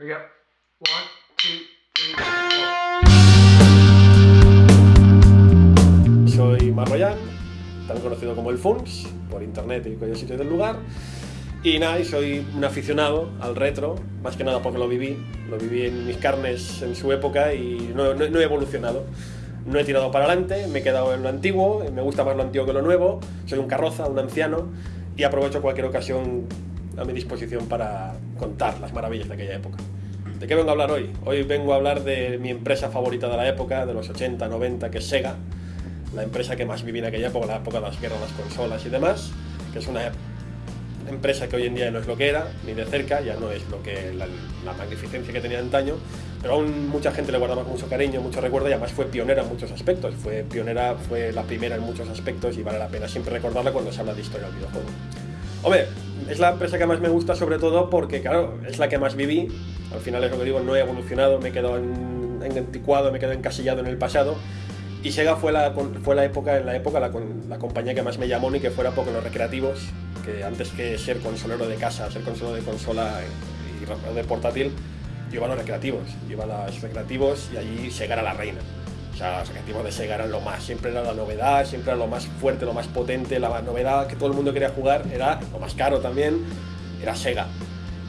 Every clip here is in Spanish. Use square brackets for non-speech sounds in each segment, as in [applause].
We got one, two, three, four. Soy Marroyan, también conocido como el Funs, por internet y cualquier sitio del lugar. Y nada, y soy un aficionado al retro, más que nada porque lo viví, lo viví en mis carnes en su época y no, no- no he evolucionado. No he tirado para adelante, me he quedado en lo antiguo, me gusta más lo antiguo que lo nuevo, soy un carroza, un anciano y aprovecho cualquier ocasión a mi disposición para contar las maravillas de aquella época. ¿De qué vengo a hablar hoy? Hoy vengo a hablar de mi empresa favorita de la época, de los 80, 90, que es Sega, la empresa que más viví en aquella época, la época de las guerras, las consolas y demás, que es una empresa que hoy en día no es lo que era, ni de cerca, ya no es lo que la, la magnificencia que tenía antaño, pero aún mucha gente le guardaba con mucho cariño, mucho recuerdo y además fue pionera en muchos aspectos, fue pionera, fue la primera en muchos aspectos y vale la pena siempre recordarla cuando se habla de historia del videojuego. Hombre, es la empresa que más me gusta sobre todo porque, claro, es la que más viví, al final es lo que digo, no he evolucionado, me he quedado en, anticuado, me he quedado encasillado en el pasado y Sega fue la, fue la época, en la época la compañía que más me llamó ni que fuera porque los recreativos, que antes que ser consolero de casa, ser consolero de consola y de portátil, yo iba a los recreativos, yo iba a los recreativos y allí Sega era la reina. Los recreativos de Sega eran lo más, siempre era la novedad, siempre era lo más fuerte, lo más potente, la novedad que todo el mundo quería jugar, era lo más caro también, era Sega.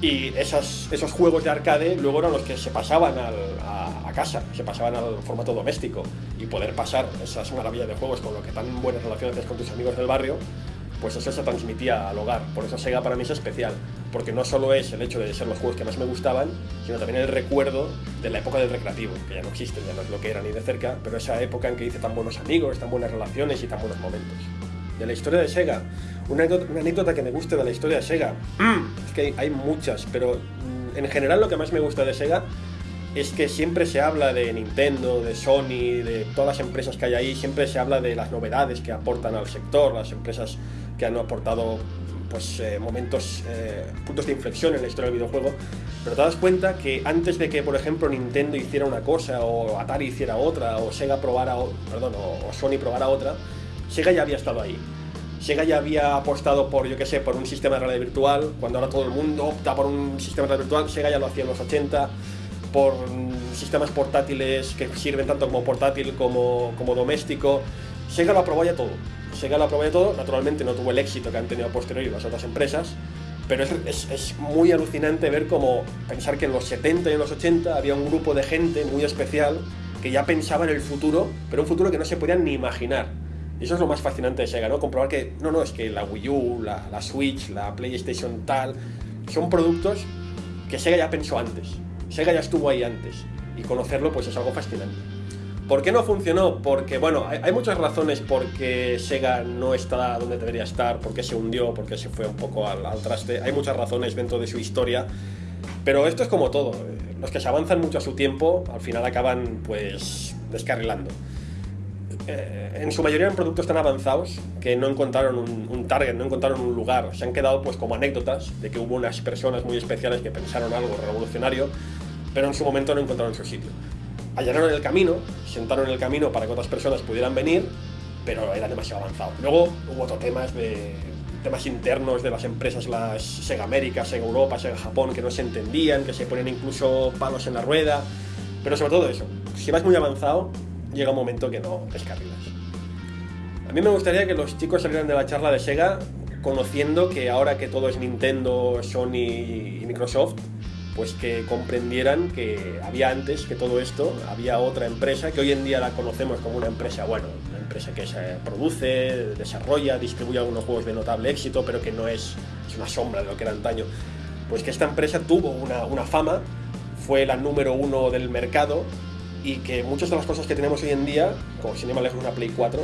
Y esas, esos juegos de arcade luego eran los que se pasaban al- a, a casa, se pasaban al formato doméstico. Y poder pasar esas maravillas de juegos con lo que tan buenas relaciones con tus amigos del barrio, pues eso se transmitía al hogar. Por eso Sega para mí es especial, porque no solo es el hecho de ser los juegos que más me gustaban, sino también el recuerdo de la época del recreativo, que ya no existe, ya no es lo que era ni de cerca, pero esa época en que hice tan buenos amigos, tan buenas relaciones y tan buenos momentos. De la historia de Sega, una anécdota, una anécdota que me guste de la historia de Sega, [clears throat] es que hay, hay muchas, pero mm, en general lo que más me gusta de Sega es que siempre se habla de Nintendo, de Sony, de todas las empresas que hay ahí, siempre se habla de las novedades que aportan al sector, las empresas que han aportado pues, eh, momentos, eh, puntos de inflexión en la historia del videojuego, pero te das cuenta que antes de que, por ejemplo, Nintendo hiciera una cosa, o Atari hiciera otra, o Sega probara, o- perdón, o, Sony probara otra, Sega ya había estado ahí. Sega ya había apostado por, yo qué sé, por un sistema de realidad virtual, cuando ahora todo el mundo opta por un sistema de realidad virtual, Sega ya lo hacía en los 80, por sistemas portátiles que sirven tanto como portátil como, como doméstico. Sega lo aprobó ya todo. Sega lo aprobó ya todo, naturalmente no tuvo el éxito que han tenido a posteriori las otras empresas, pero es, es- es muy alucinante ver cómo pensar que en los 70 y en los 80 había un grupo de gente muy especial que ya pensaba en el futuro, pero un futuro que no se podían ni imaginar. Y eso es lo más fascinante de Sega, ¿no? Comprobar que, no, no, es que la Wii U, la, la Switch, la PlayStation tal, son productos que Sega ya pensó antes. Sega ya estuvo ahí antes. Y conocerlo, pues es algo fascinante. ¿Por qué no funcionó? Porque, bueno, hay, muchas razones por qué Sega no está donde debería estar, por qué se hundió, por qué se fue un poco al, al traste. Hay muchas razones dentro de su historia. Pero esto es como todo. Los que se avanzan mucho a su tiempo, al final acaban, pues, descarrilando. Eh, en su mayoría eran productos tan avanzados que no encontraron un, un target, no encontraron un lugar. Se han quedado pues como anécdotas de que hubo unas personas muy especiales que pensaron algo revolucionario, pero en su momento no encontraron su sitio. Allanaron el camino, sentaron el camino para que otras personas pudieran venir, pero era demasiado avanzado. Luego hubo otros temas de temas internos de las empresas, las Sega América, Sega Europa, Sega Japón, que no se entendían, que se ponían incluso palos en la rueda, pero sobre todo eso, si vas muy avanzado, llega un momento que no descarrilas. A mí me gustaría que los chicos salieran de la charla de Sega conociendo que ahora que todo es Nintendo, Sony y Microsoft, pues que comprendieran que había antes que todo esto, había otra empresa que hoy en día la conocemos como una empresa, bueno, una empresa que se produce, desarrolla, distribuye algunos juegos de notable éxito, pero que no es, es una sombra de lo que era antaño. Pues que esta empresa tuvo una, una fama, fue la número uno del mercado y que muchas de las cosas que tenemos hoy en día, como sin ir más lejos una Play 4,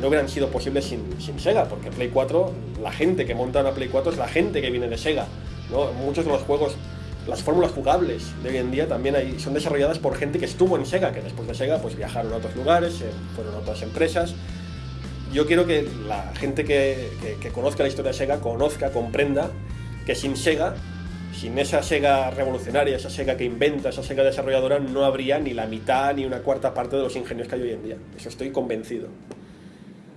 no hubieran sido posibles sin, sin Sega, porque Play 4, la gente que monta una Play 4 es la gente que viene de Sega. ¿no? Muchos de los juegos, las fórmulas jugables de hoy en día también son desarrolladas por gente que estuvo en Sega, que después de Sega pues viajaron a otros lugares, eh, fueron a otras empresas. Yo quiero que la gente que conozca la historia de Sega conozca, comprenda que sin Sega, sin esa Sega revolucionaria, esa Sega que inventa, esa Sega desarrolladora, no habría ni la mitad ni una cuarta parte de los ingenios que hay hoy en día. Eso estoy convencido.